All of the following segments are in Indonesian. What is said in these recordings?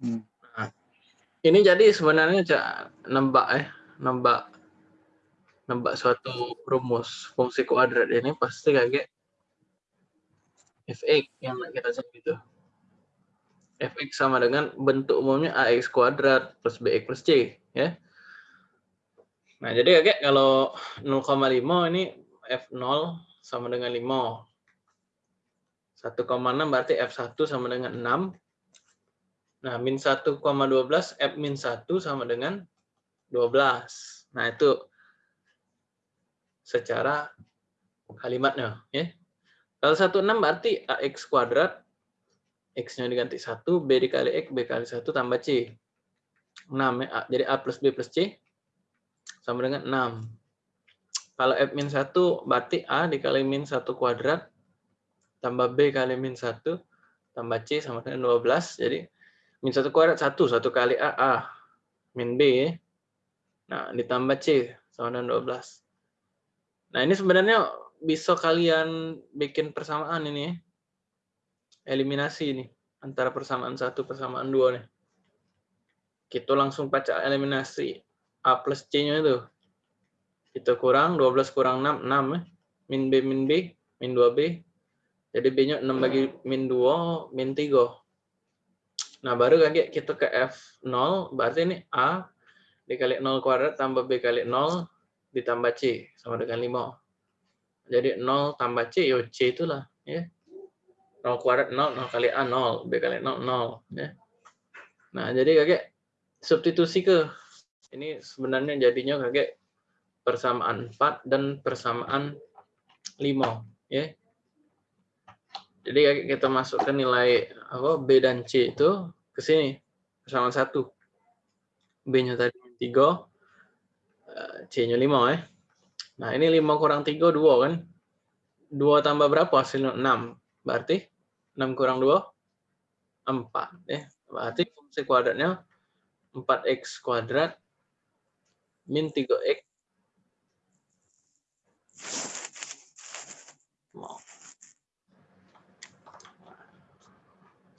Hmm. Nah, ini jadi sebenarnya cak nembak eh nembak nembak suatu rumus fungsi kuadrat ini pasti kayak fx yang kita sebut itu. fx sama dengan bentuk umumnya ax kuadrat plus bx plus c ya. Nah, jadi kayak kalau 0,5 ini f0 sama dengan 5. 1,6 berarti f1 sama dengan 6. Nah, min 1,12 f min 1 sama dengan 12. Nah, itu secara kalimatnya. ya. Kalau 16 berarti ax kuadrat, x-nya diganti 1, b dikali x, b kali 1 tambah c. 6 ya. Jadi a plus b plus c sama dengan 6. Kalau f min 1 berarti a dikali min 1 kuadrat tambah b kali min 1 tambah c sama dengan 12. Jadi min 1 kuadrat 1, 1 kali a, a. Min b. Nah, ditambah c sama dengan 12. Nah, ini sebenarnya bisa kalian bikin persamaan ini. Eliminasi ini antara persamaan satu persamaan dua nih. Kita langsung baca eliminasi A plus C-nya itu. Kita kurang 12 kurang 6, 6 ya. Min B, min B, min 2B. Jadi B-nya 6 bagi min 2, min 3. Nah, baru kayak kita ke F0, berarti ini A dikali 0 kuadrat tambah B kali 0 ditambah C sama dengan 5. Jadi 0 tambah C, ya C itulah. ya 0 kuadrat 0, 0 kali A 0, B kali 0, 0. Ya. Nah, jadi kakek substitusi ke ini sebenarnya jadinya kayak persamaan 4 dan persamaan 5 ya. Jadi kita masukkan nilai apa B dan C itu ke sini persamaan 1. B-nya tadi 3 C-nya 5 ya. Nah, ini 5 kurang 3 2 kan? 2 tambah berapa hasilnya? 6. Berarti 6 kurang 2 4 ya. Berarti fungsi kuadratnya 4x kuadrat min 3x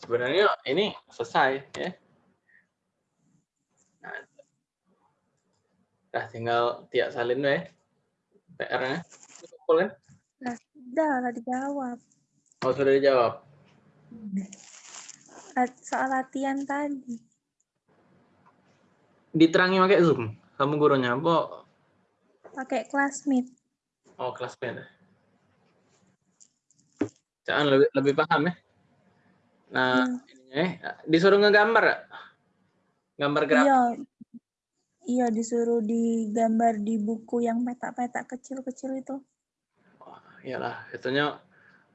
sebenarnya ini selesai ya nah, nah tinggal tiak salin deh PR-nya kan nah, sudah lah dijawab oh sudah dijawab soal latihan tadi diterangi pakai zoom kamu gurunya apa? Pakai classmate. Oh, classmate. Jangan lebih lebih paham ya. Nah, hmm. eh disuruh ngegambar. Gambar grafik. Iya. Iya, disuruh digambar di buku yang petak-petak kecil-kecil itu. Oh, iyalah, itunya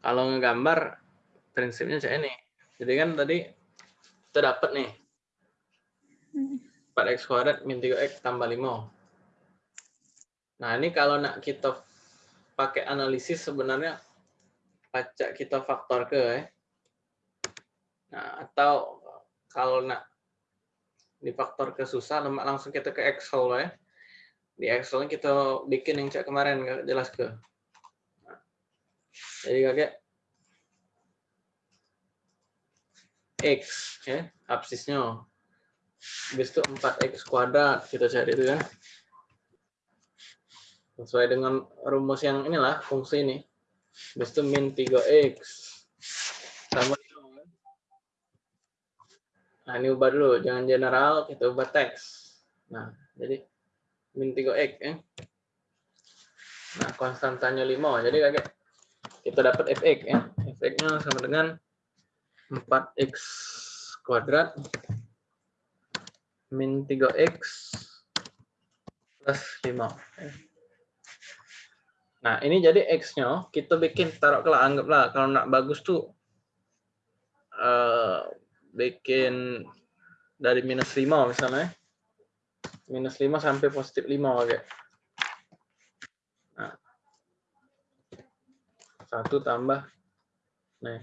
kalau ngegambar prinsipnya kayak ini. Jadi kan tadi kita dapat nih. Hmm 4x kuadrat min 3x tambah 5. Nah, ini kalau nak kita pakai analisis sebenarnya pacak kita faktor ke ya. Nah, atau kalau nak difaktor ke susah, lemak langsung kita ke Excel ya. Di Excel kita bikin yang cak kemarin nggak jelas ke. Nah, jadi kakek X ya, absisnya Habis itu 4x kuadrat kita cari itu ya. Sesuai dengan rumus yang inilah fungsi ini. Habis itu min 3x sama Nah, ini ubah dulu, jangan general, kita ubah teks. Nah, jadi min 3x ya. Nah, konstantanya 5. Jadi kayak kita dapat fx ya. fx-nya sama dengan 4x kuadrat min 3x plus 5. Nah, ini jadi x-nya kita bikin taruh ke anggaplah kalau nak bagus tuh uh, bikin dari minus 5 misalnya. Minus 5 sampai positif 5 oke. Nah. Satu tambah nih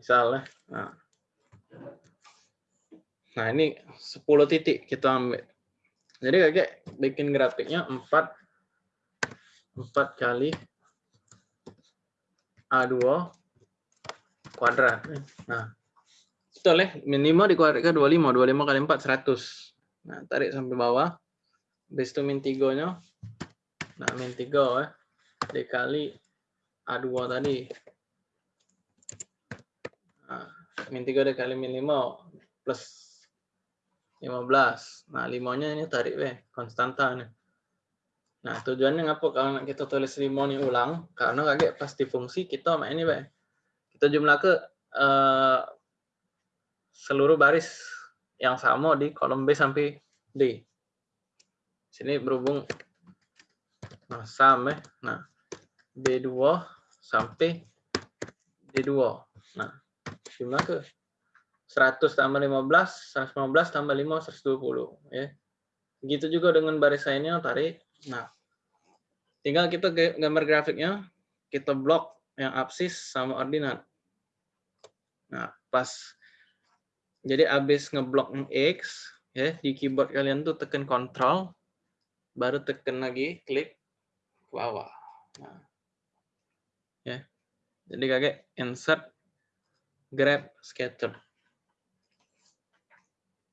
misalnya. Nah. nah, ini 10 titik kita ambil. Jadi kayak bikin grafiknya 4 4 kali A2 kuadrat. Nah, betul ya, min 5 dikuadratkan 25, 25 kali 4, 100. Nah, tarik sampai bawah. Habis itu min 3-nya. Nah, min 3 ya. Dikali A2 tadi. Nah, min 3 dikali min 5 plus 15. Nah, 5-nya ini tarik weh, konstanta nih. Nah, tujuannya ngapa kalau kita tulis 5 ini ulang? Karena kaget pasti fungsi kita main ini, weh. Kita jumlah ke uh, seluruh baris yang sama di kolom B sampai D. Sini berhubung nah, sama, nah B2 sampai D2. Nah, jumlah ke 100 tambah 15, 115 tambah 5, 120. Ya. Begitu juga dengan baris lainnya, tarik. Nah, tinggal kita gambar grafiknya, kita blok yang absis sama ordinat. Nah, pas jadi abis ngeblok X, ya di keyboard kalian tuh tekan Control, baru tekan lagi klik ke bawah. Nah, ya, jadi kakek insert, grab, scatter.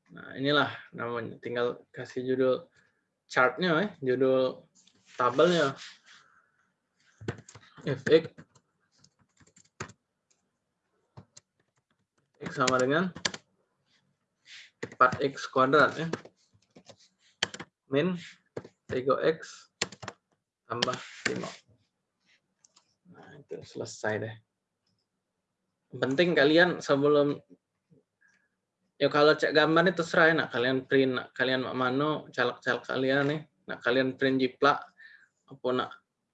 Nah, inilah namanya. Tinggal kasih judul chartnya, eh. judul tabelnya. fx x sama dengan 4x kuadrat ya. Min 3x tambah 5. Nah, itu selesai deh. Penting kalian sebelum ya kalau cek gambar itu terserah ya, nak kalian print nak kalian mana caleg-caleg kalian nih nak kalian print jiplak apa nak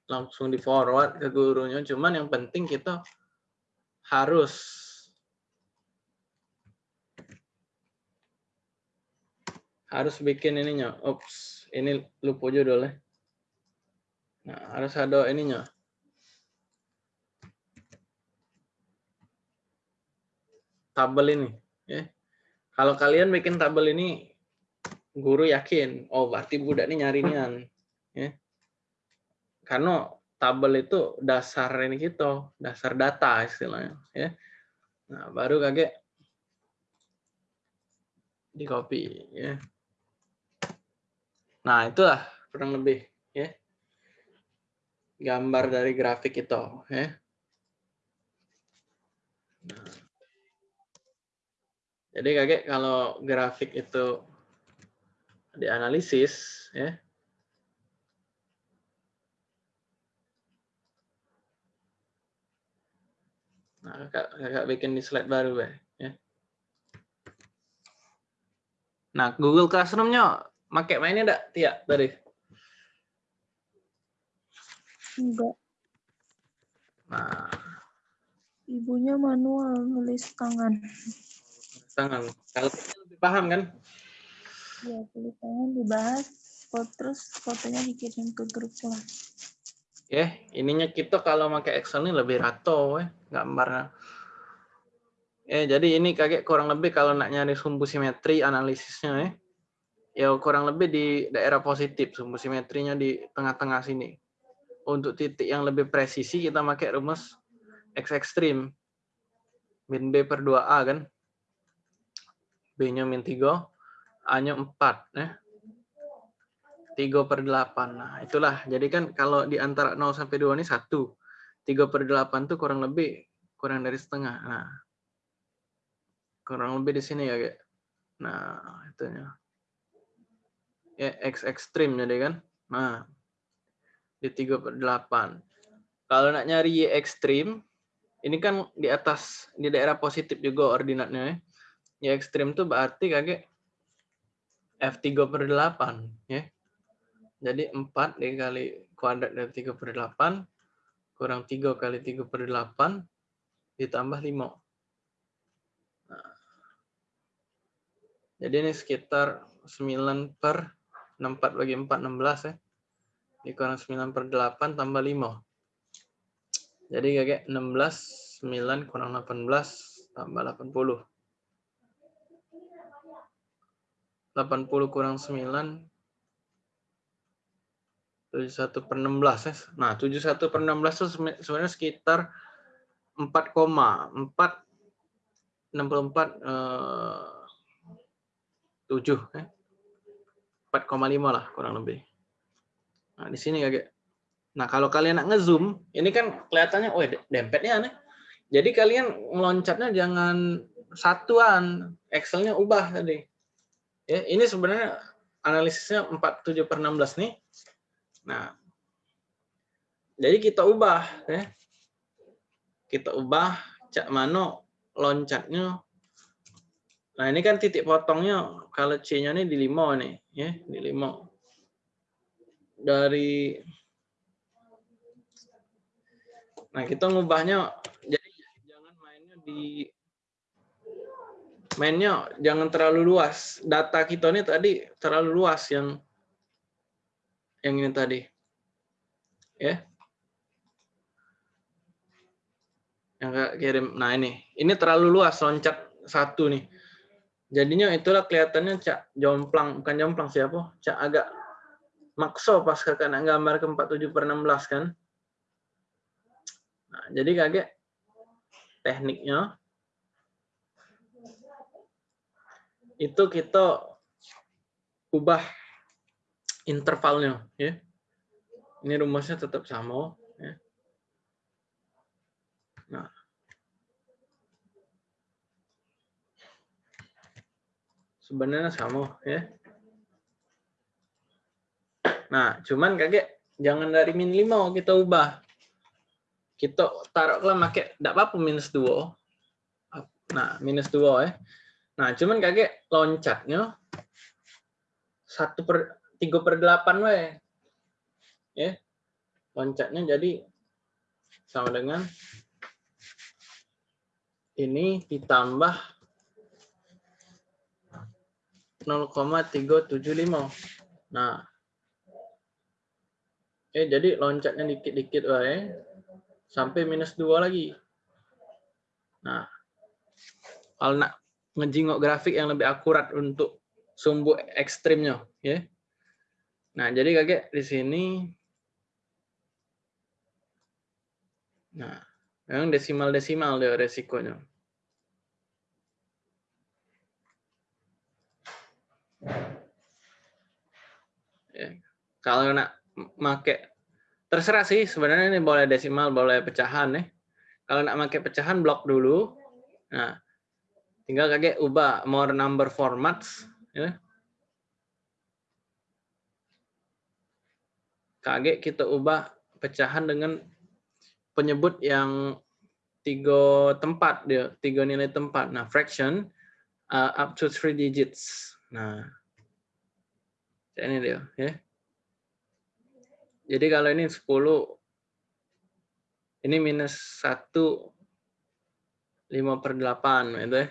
langsung di forward ke gurunya. Cuman yang penting kita harus harus bikin ininya. Ups ini lupa judulnya nah harus ada ininya. Tabel ini ya kalau kalian bikin tabel ini, guru yakin, oh berarti budak ini nyari nian. Ya. Karena tabel itu dasar ini kita, dasar data istilahnya. Ya. Nah, baru kaget di copy. Ya. Nah, itulah kurang lebih. ya Gambar dari grafik itu. Ya. Nah. Jadi kakek kalau grafik itu dianalisis, ya, Nah, kakak, kakak bikin di slide baru, ya. Nah, Google Classroom-nya pakai mainnya enggak, Tia, tadi? Enggak. Nah. Ibunya manual nulis tangan tangan. Kalau lebih paham kan? Ya, tulis tangan dibahas, terus fotonya dikirim ke grup kelas. Oke, ininya kita kalau pakai Excel ini lebih rato ya, gambarnya. Ya, jadi ini kakek kurang lebih kalau nak nyari sumbu simetri analisisnya ya. Ya kurang lebih di daerah positif, sumbu simetrinya di tengah-tengah sini. Untuk titik yang lebih presisi kita pakai rumus X ekstrim. Min B per 2A kan. B-nya min 3, A-nya 4. Ya. 3 per 8. Nah, itulah. Jadi kan kalau di antara 0 sampai 2 ini 1. 3 per 8 itu kurang lebih kurang dari setengah. Nah, kurang lebih di sini ya, kayak. Nah, itunya. Ya, X ekstrim jadi kan. Nah, di 3 per 8. Kalau nak nyari Y ekstrim, ini kan di atas, di daerah positif juga ordinatnya ya ya ekstrim tuh berarti kakek F3 per 8 ya. Jadi 4 dikali kuadrat dari 3 per 8 kurang 3 kali 3 per 8 ditambah 5. Nah. Jadi ini sekitar 9 per 64 bagi 4, 16 ya. Dikurang 9 per 8 tambah 5. Jadi kakek 16, 9 kurang 18 tambah 80. 80 kurang 9 71 per 16 ya. Nah, 71 per 16 itu sebenarnya sekitar 4, 4 64 eh, 7 eh. 4,5 lah kurang lebih. Nah, di sini kayak Nah, kalau kalian nak ngezoom, ini kan kelihatannya, oh dempetnya aneh. Jadi kalian meloncatnya jangan satuan, Excel-nya ubah tadi. Ya, ini sebenarnya analisisnya 47 per 16 nih. Nah, jadi kita ubah. Ya. Kita ubah cak mano loncatnya. Nah, ini kan titik potongnya, kalau C-nya ini di 5 nih. ya Di 5. Dari Nah, kita ngubahnya jadi jangan mainnya di mainnya jangan terlalu luas. Data kita ini tadi terlalu luas yang yang ini tadi. Ya. Yang kirim. Nah, ini. Ini terlalu luas loncat satu nih. Jadinya itulah kelihatannya cak jomplang, bukan jomplang siapa? Cak agak makso pas kakak nak gambar ke 47 per 16 kan. Nah, jadi kaget tekniknya itu kita ubah intervalnya ya. Ini rumusnya tetap sama ya. Nah. Sebenarnya sama ya. Nah, cuman kaget jangan dari min 5 kita ubah kita taruhlah pakai tidak apa-apa minus dua nah minus dua ya nah cuman kaget loncatnya satu per tiga per delapan we ya loncatnya jadi sama dengan ini ditambah 0,375 nah eh jadi loncatnya dikit-dikit wae sampai minus dua lagi. Nah, kalau nak ngejingok grafik yang lebih akurat untuk sumbu ekstrimnya, ya. Nah, jadi kakek di sini, nah, memang desimal-desimal dia resikonya. Ya. Kalau nak make terserah sih sebenarnya ini boleh desimal boleh pecahan nih kalau nak pakai pecahan blok dulu nah tinggal kakek ubah more number formats ya kakek kita ubah pecahan dengan penyebut yang tiga tempat dia tiga nilai tempat nah fraction uh, up to three digits nah ini dia ya jadi kalau ini 10, ini minus 1, 5 per 8. Gitu ya.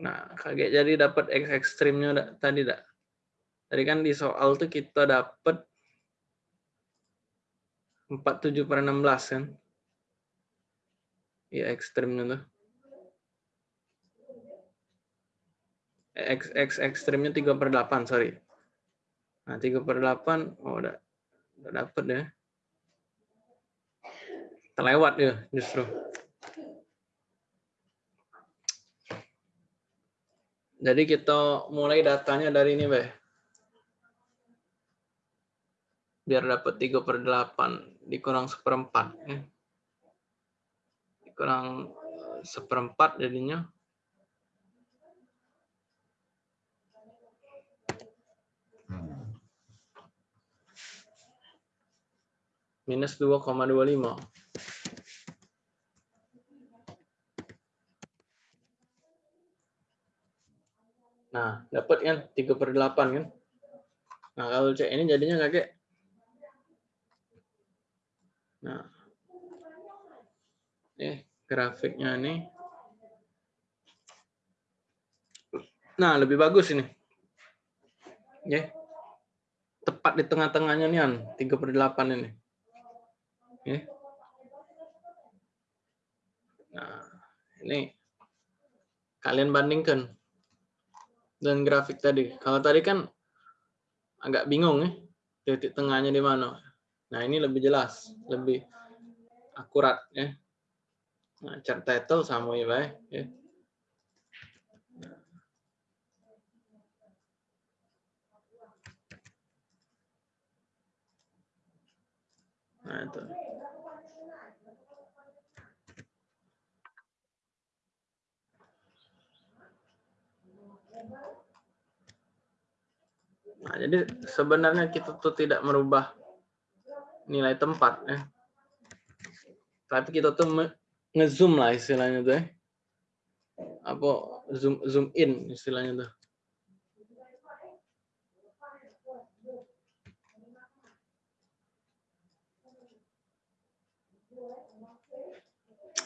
Nah, kaget jadi dapat X ekstrimnya tadi dak. Tadi kan di soal tuh kita dapat 47 per 16 kan. Iya ekstrimnya tuh. X, X ekstrimnya 3 per 8, sorry. Nah, 3 per 8, oh udah, udah dapet ya. Terlewat ya justru. Jadi kita mulai datanya dari ini, Beh. Biar dapat 3 per 8 dikurang seperempat. Ya. Dikurang seperempat jadinya minus 2,25. Nah, dapat kan 3 per 8 kan? Nah, kalau cek ini jadinya kakek. Nah, eh grafiknya ini. Nah, lebih bagus ini. Ya. Tepat di tengah-tengahnya nih, 3 per 8 ini. Ya. Nah, ini kalian bandingkan dengan grafik tadi. Kalau tadi kan agak bingung ya, titik tengahnya di mana. Nah, ini lebih jelas, lebih akurat ya. Nah, chart title sama ya, Pak. Ya. Nah, itu. Nah, jadi sebenarnya kita tuh tidak merubah nilai tempat ya. Tapi kita tuh ngezoom lah istilahnya tuh ya. Apa zoom zoom in istilahnya tuh.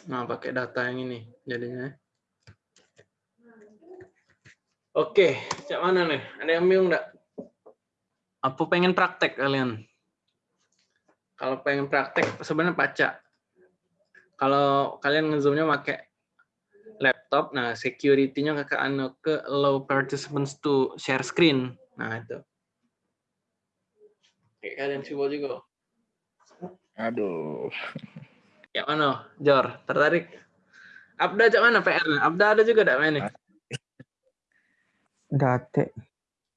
Nah, pakai data yang ini jadinya. Oke, cak mana nih? Ada yang bingung enggak? Apa pengen praktek kalian? Kalau pengen praktek sebenarnya baca. Kalau kalian ngezoomnya pakai laptop, nah security-nya kakak anu ke allow participants to share screen. Nah itu. Kayak kalian coba juga. Aduh. Kayak mana, Jor? Tertarik? Abda cak mana PR? Abda ada juga enggak main nih? Date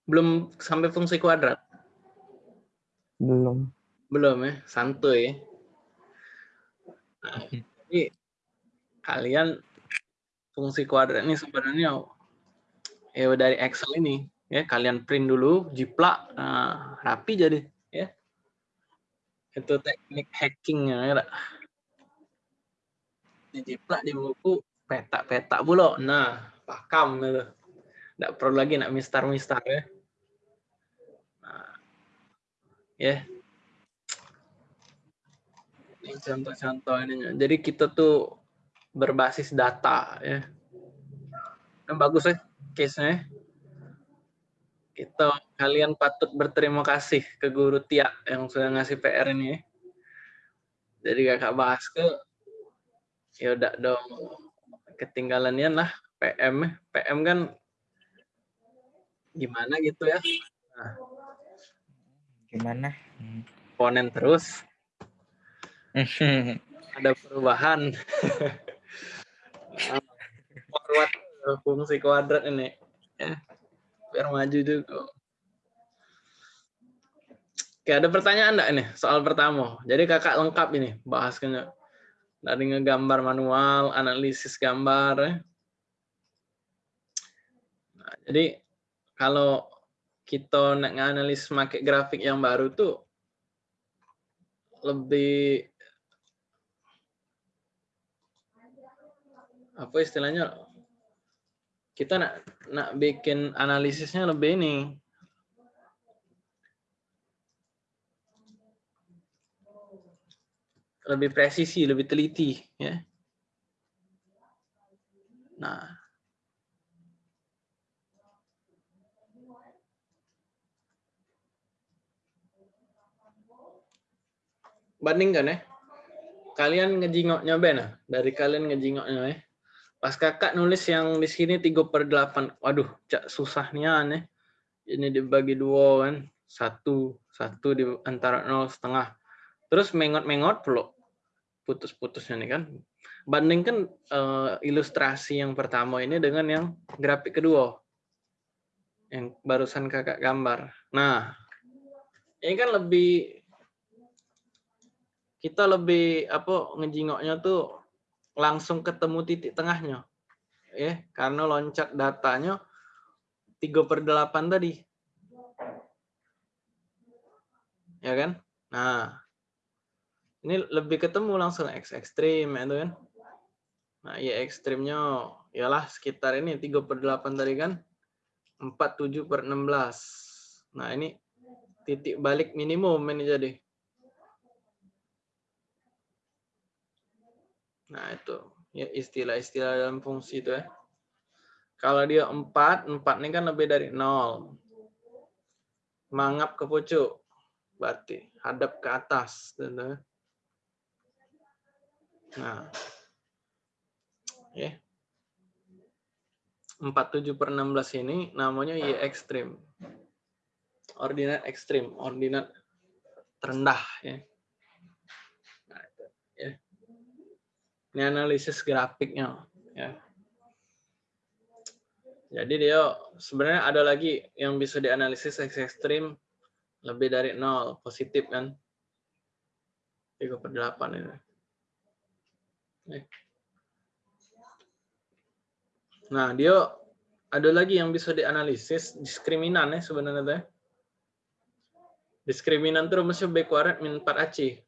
Belum sampai fungsi kuadrat. Belum. Belum ya, santuy. Nah, jadi kalian fungsi kuadrat ini sebenarnya ya dari Excel ini ya kalian print dulu, jiplak, nah, rapi jadi ya. Itu teknik hackingnya ya. Dijiplak di buku petak-petak pula. Nah, pakam gitu. Nggak perlu lagi nak mistar-mistar ya. Nah, ya ini contoh-contoh ininya. Jadi kita tuh berbasis data ya. Yang bagus ya case-nya. Kita kalian patut berterima kasih ke guru Tia yang sudah ngasih PR ini. ya. Jadi kakak bahas ke ya udah dong ketinggalannya lah PM -nya. PM kan gimana gitu ya Gimana? Komponen terus ada perubahan forward fungsi kuadrat ini ya biar maju juga Oke, ada pertanyaan enggak ini soal pertama? Jadi kakak lengkap ini bahasnya dari ngegambar manual, analisis gambar. ya. Nah, jadi kalau kita nak nganalisis pakai grafik yang baru tuh lebih apa istilahnya? Kita nak nak bikin analisisnya lebih ini. Lebih presisi lebih teliti ya nah bandingkan ya kalian ngejingoknya ben ah? dari kalian ngejingoknya ya pas kakak nulis yang di sini 3 per 8 waduh cak susahnya aneh ini dibagi dua kan. Satu satu di antara nol setengah. Terus mengot-mengot pula. Putus-putusnya nih kan. Bandingkan eh, ilustrasi yang pertama ini dengan yang grafik kedua. Yang barusan kakak gambar. Nah ini kan lebih kita lebih apa ngejingoknya tuh langsung ketemu titik tengahnya. Ya karena loncat datanya 3 per 8 tadi. Ya kan? Nah ini lebih ketemu langsung X ekstrim itu kan? Nah ya ekstrimnya ialah sekitar ini 3 per 8 tadi kan? 47 per 16 nah ini titik balik minimum ini jadi Nah, itu ya istilah-istilah dalam fungsi itu ya. Kalau dia 4, 4 ini kan lebih dari 0. Mangap ke pucuk. Berarti hadap ke atas. Gitu. Nah. Ya. 47 per 16 ini namanya Y ekstrim. Ordinat ekstrim. Ordinat terendah. Ya. Ini analisis grafiknya. Ya. Jadi dia sebenarnya ada lagi yang bisa dianalisis x ekstrim lebih dari nol positif kan. 3 per 8 ini. Nah, dia ada lagi yang bisa dianalisis diskriminan ya sebenarnya teh. Diskriminan itu rumusnya B kuadrat min 4AC.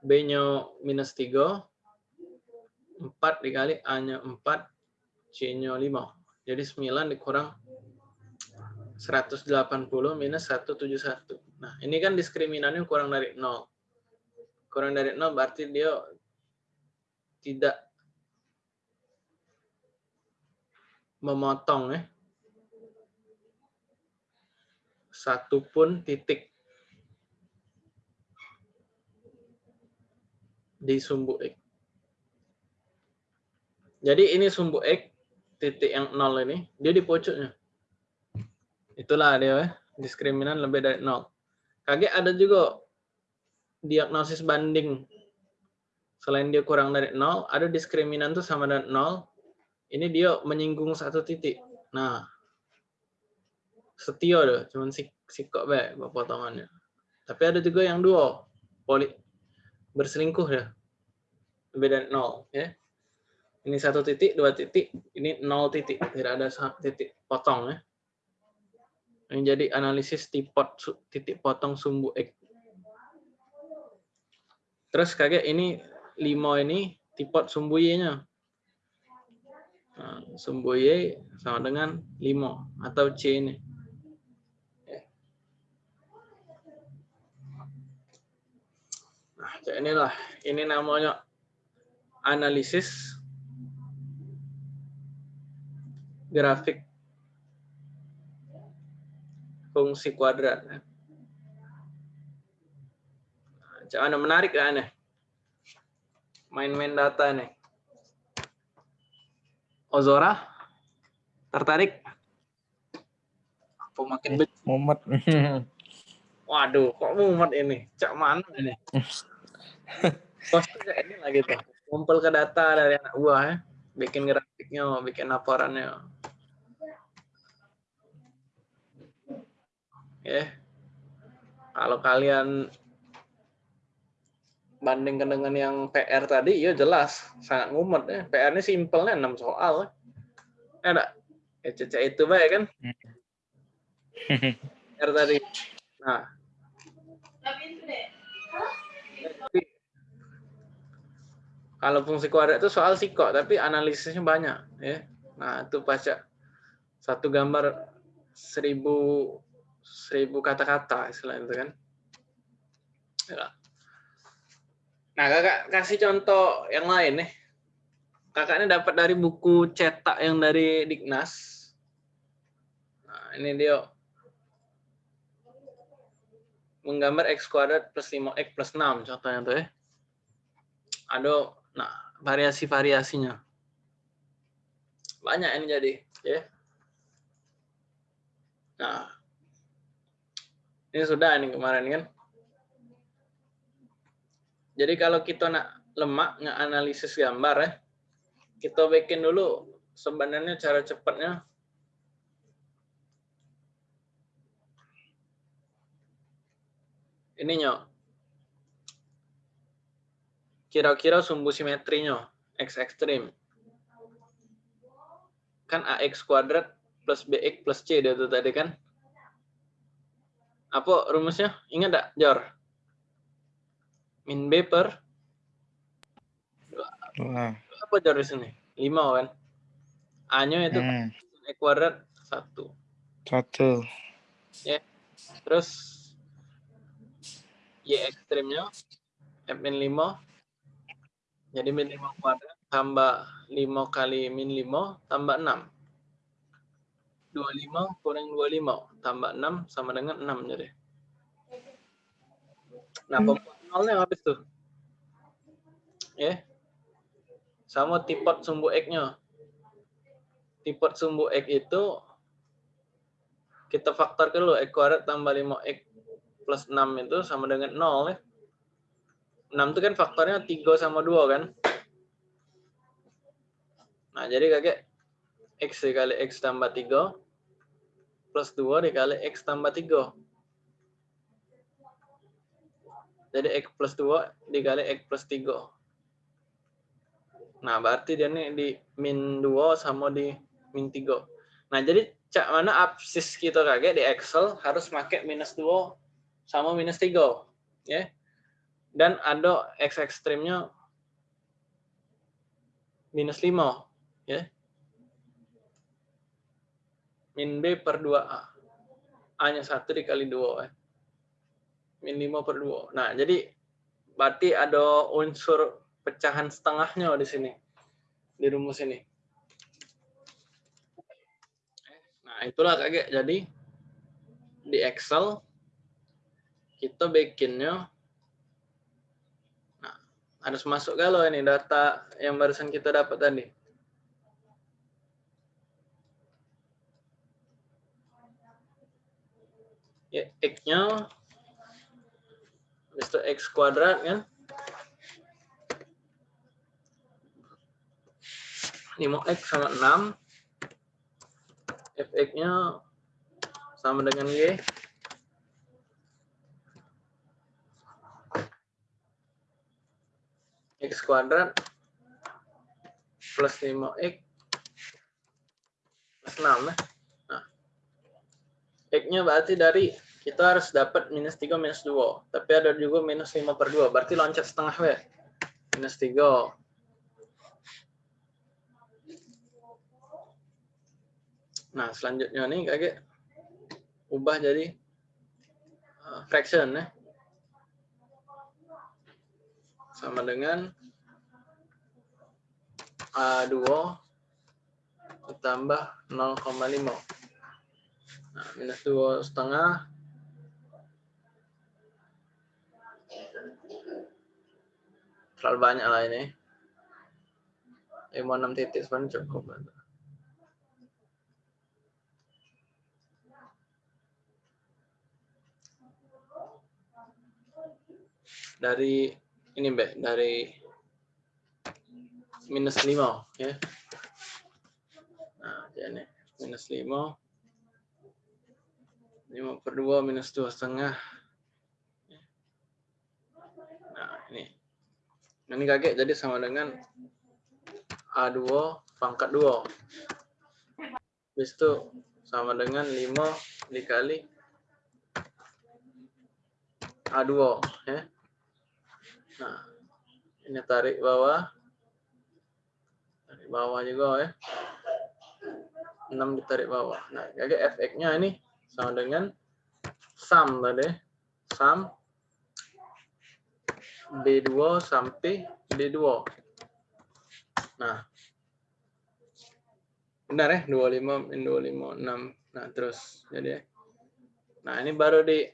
B-nya minus 3, 4 dikali A-nya 4, C-nya 5. Jadi 9 dikurang 180 minus 171. Nah, ini kan diskriminannya kurang dari 0. Kurang dari 0 berarti dia tidak memotong ya. Satu pun titik di sumbu X. Jadi ini sumbu X, titik yang nol ini, dia di pucuknya. Itulah dia, ya. diskriminan lebih dari nol. Kaget ada juga diagnosis banding. Selain dia kurang dari nol, ada diskriminan tuh sama dengan nol. Ini dia menyinggung satu titik. Nah, setia deh, cuman si sikok baik potongannya. Tapi ada juga yang dua, poli berselingkuh ya. Lebih dari nol, ya. Ini satu titik, dua titik, ini nol titik, tidak ada titik potong ya. Ini jadi analisis tipot titik potong sumbu X. Terus kaget ini limo ini tipot sumbu Y-nya. Nah, sumbu Y sama dengan limo atau C ini. Nah, inilah ini namanya analisis grafik fungsi kuadrat. Jangan menarik ya nih. Main-main data nih. Ozora, tertarik? Apa makin eh, mumet. Waduh, kok mumet ini? Cak mana ini? Kayak ini lagi tuh. Kumpul ke data dari anak buah ya. Bikin grafiknya, bikin laporannya. Ya. Kalau kalian bandingkan dengan yang PR tadi, ya jelas sangat ngumet ya. PR ini simpelnya 6 soal. Ya enggak? Ya, cece itu baik kan? PR tadi. Nah. Kalau fungsi kuadrat itu soal sikok, tapi analisisnya banyak. ya. Nah, itu baca satu gambar seribu seribu kata-kata istilah itu kan. Ya. Nah, kakak kasih contoh yang lain nih. Kakak ini dapat dari buku cetak yang dari Dignas. Nah, ini dia menggambar x kuadrat plus 5x plus 6 contohnya tuh ya. Ada nah variasi-variasinya. Banyak ini jadi, ya. Nah, ini sudah ini kemarin kan. Jadi kalau kita nak lemak nggak analisis gambar ya, kita bikin dulu sebenarnya cara cepatnya. Ininya kira-kira sumbu simetrinya x ekstrim. Kan ax kuadrat plus bx plus c itu tadi kan apa rumusnya? Ingat enggak, Jor? Min B per? Nah. Apa Jor di sini? 5 kan? A-nya itu hmm. E kuadrat 1. 1. Ya. Terus Y ekstrimnya F min 5. Jadi min 5 kuadrat tambah 5 kali min 5 tambah 6. 25 kurang 25 tambah 6 sama dengan 6 jadi. Nah, hmm. pembuat nolnya habis tuh. Ya. Yeah. Sama tipot sumbu X-nya. Tipot sumbu X itu kita faktorkan dulu X kuadrat tambah 5X plus 6 itu sama dengan 0 ya. 6 itu kan faktornya 3 sama 2 kan. Nah, jadi kakek X dikali X tambah 3 plus 2 dikali X tambah 3. Jadi X plus 2 dikali X plus 3. Nah, berarti dia nih di min 2 sama di min 3. Nah, jadi cak mana absis kita kakek di Excel harus pakai minus 2 sama minus 3. Ya. Dan ada X ekstrimnya minus 5. Ya min B per 2A. A-nya 1 dikali 2. Eh. Min 5 per 2. Nah, jadi berarti ada unsur pecahan setengahnya di sini. Di rumus ini. Nah, itulah kaget. Jadi, di Excel, kita bikinnya nah, harus masuk kalau ini data yang barusan kita dapat tadi. Ya x-nya Mr. x kuadrat kan 5x sama 6 fx-nya sama dengan y x kuadrat plus 5x plus 6 ya. Nah, x-nya berarti dari kita harus dapat minus 3 minus 2. Tapi ada juga minus 5 per 2. Berarti loncat setengah W. Minus 3. Nah, selanjutnya nih kakek ubah jadi uh, fraction ya. Sama dengan A2 ditambah 0,5. Nah, minus 2 setengah terlalu banyak lah ini. 56 titik sebenarnya cukup. Dari ini Mbak, dari minus 5 ya. Nah, ini minus 5. 5 per 2 minus 2 setengah. Nah, ini ini kakek jadi sama dengan A2 pangkat 2. Habis itu sama dengan 5 dikali A2 ya. Nah, ini tarik bawah. Tarik bawah juga ya. 6 ditarik bawah. Nah, jadi fx-nya ini sama dengan sum tadi. Sum B2 sampai B2. Nah. Benar ya? 25 min 25 6. Nah, terus jadi ya. Nah, ini baru di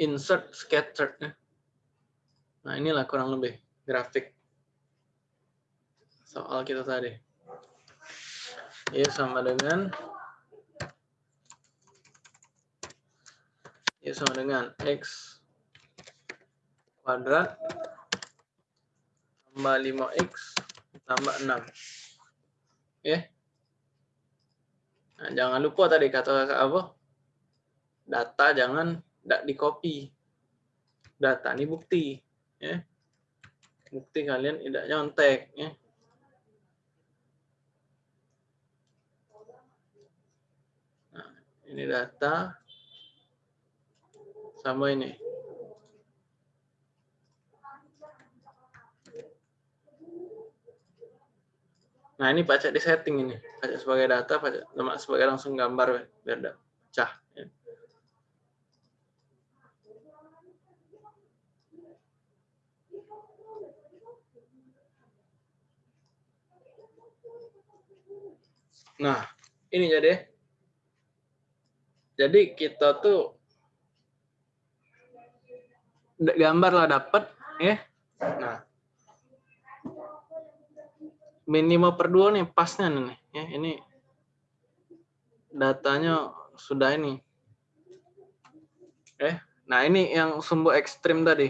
insert scattered ya. Nah, inilah kurang lebih grafik soal kita tadi. Ya, sama dengan ya sama dengan x kuadrat tambah 5x tambah 6. Ya. Nah, jangan lupa tadi kata apa? Data jangan tidak di copy. Data ini bukti, ya. Bukti kalian tidak nyontek, ya. Nah, ini data sama ini. Nah, ini baca di setting ini. Baca sebagai data, baca sebagai langsung gambar biar pecah. Ya. Nah, ini jadi. Jadi kita tuh gambar lah dapat ya. Nah. Minimal per 2 nih pasnya nih ya. Ini datanya sudah ini. Eh, nah ini yang sumbu ekstrim tadi.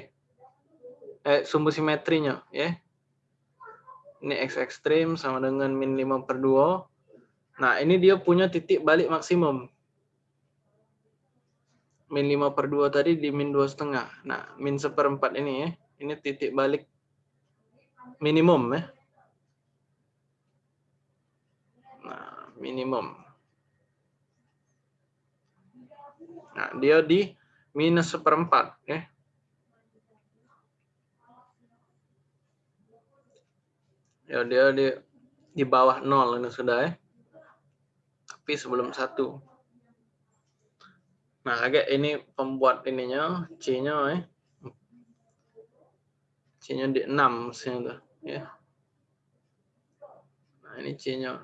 eh, sumbu simetrinya ya ini x ekstrim sama dengan min 5 per 2 nah ini dia punya titik balik maksimum min 5 per 2 tadi di min 2 setengah. Nah min seperempat ini ya ini titik balik minimum ya. Nah minimum. Nah dia di minus seperempat ya. Ya dia di di bawah nol ini sudah ya. Tapi sebelum satu nah agak ini pembuat ininya c nya ya c nya di 6 maksudnya tuh ya. Nah ini c nya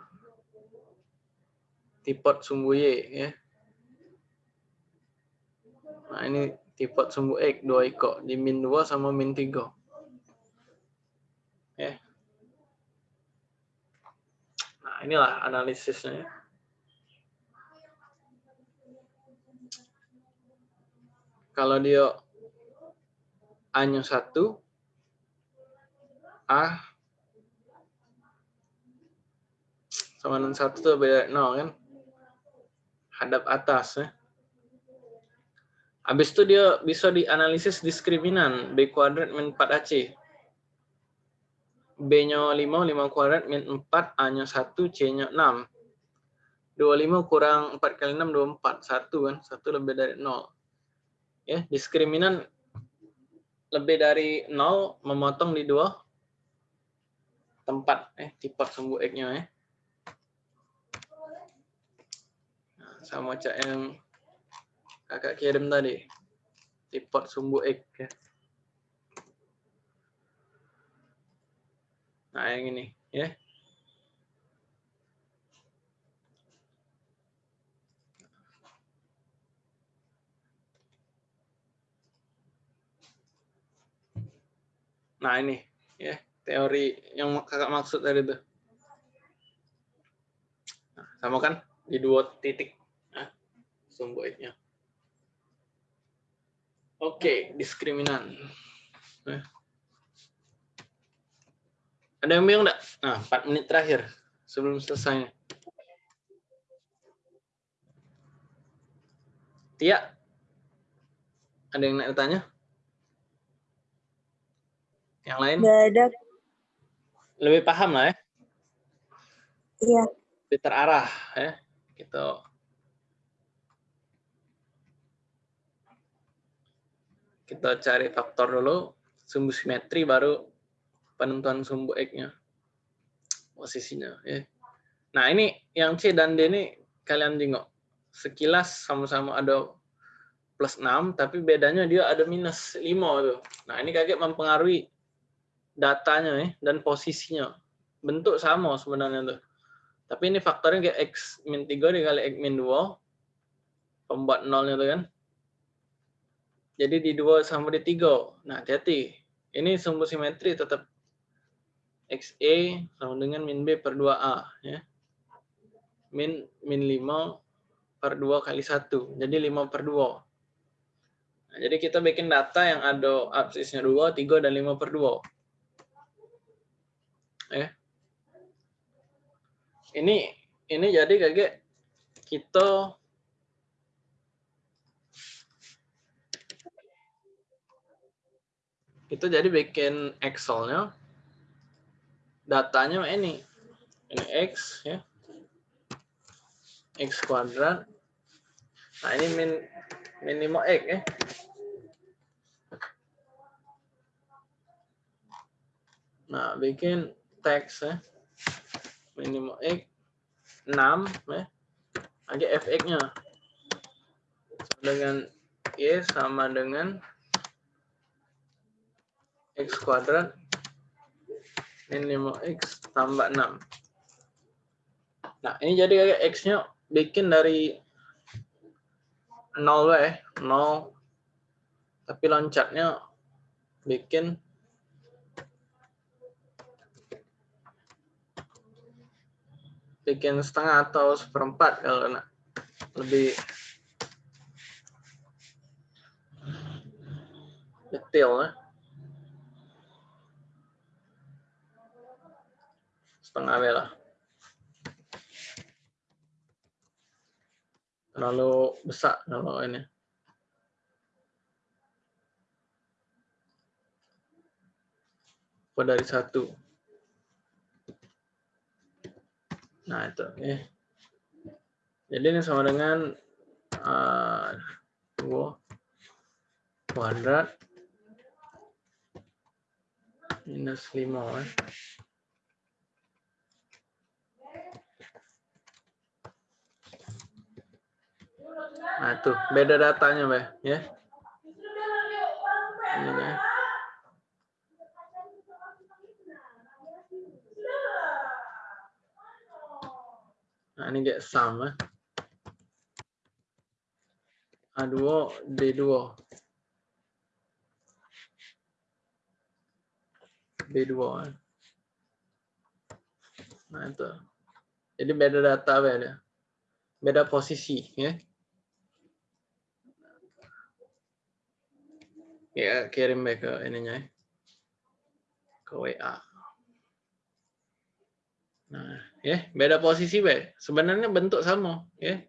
tipot sumbu y ya. Nah ini tipot sumbu x dua ikut di min 2 sama min 3 ya. Inilah analisisnya. Kalau dia hanya satu, A sama dengan satu itu beda nol kan? Hadap atas ya. Habis itu dia bisa dianalisis diskriminan B kuadrat min 4AC. B-nya 5, 5 kuadrat min 4, A-nya 1, C-nya 6. 25 kurang 4 kali 6, 24. 1 kan, 1 lebih dari 0. Ya, diskriminan lebih dari 0 memotong di dua tempat eh tipe sumbu X-nya ya. Nah, sama cak yang kakak kirim tadi. Tipe sumbu X ya. Nah, yang ini ya. Nah, ini ya, teori yang kakak maksud tadi itu. Nah, sama kan di dua titik nah, sumbu X-nya. Oke, diskriminan. Nah. Ada yang bingung enggak? Nah, 4 menit terakhir sebelum selesai. Tia? Ada yang nak tanya? Yang lain? Enggak ada. Lebih paham lah ya? Iya. Lebih terarah ya. Gitu. Kita cari faktor dulu, sumbu simetri baru penentuan sumbu X-nya. Posisinya. Ya. Nah, ini yang C dan D ini kalian tengok. Sekilas sama-sama ada plus 6, tapi bedanya dia ada minus 5 tuh. Nah, ini kaget mempengaruhi datanya ya, dan posisinya. Bentuk sama sebenarnya tuh. Tapi ini faktornya kayak X min 3 dikali X min 2. Pembuat nolnya tuh kan. Jadi di 2 sama di 3. Nah, hati-hati. Ini sumbu simetri tetap XE sama dengan min B per 2A. Ya. Min, min 5 per 2 kali 1. Jadi 5 per 2. Nah, jadi kita bikin data yang ada absisnya 2, 3, dan 5 per 2. Ya. Ini ini jadi kayak kita kita jadi bikin Excel-nya. Datanya ini. Ini x ya. X kuadrat nah ini min minimo x ya. Nah bikin teks ya. Minimo x 6 ya. Lagi fx nya. Dengan y sama dengan x kuadrat. Min 5x tambah 6. Nah, ini jadi kayak x-nya bikin dari 0 ya, 0. Tapi loncatnya bikin bikin setengah atau seperempat kalau nak. Lebih detail eh. lah setengah merah terlalu besar kalau ini. Dari satu. Nah itu. Ya. Jadi ini sama dengan uh, dua kuadrat minus 5 eh. Nah, tuh beda datanya, Mbak, ya. Ini ya. Nah, ini kayak sama. A2, D2. B2. Nah, itu. Jadi beda data beda. Beda posisi, ya. Ya, kirim back ke ininya ya. Ke WA. Nah, ya, beda posisi, Be. Sebenarnya bentuk sama, ya.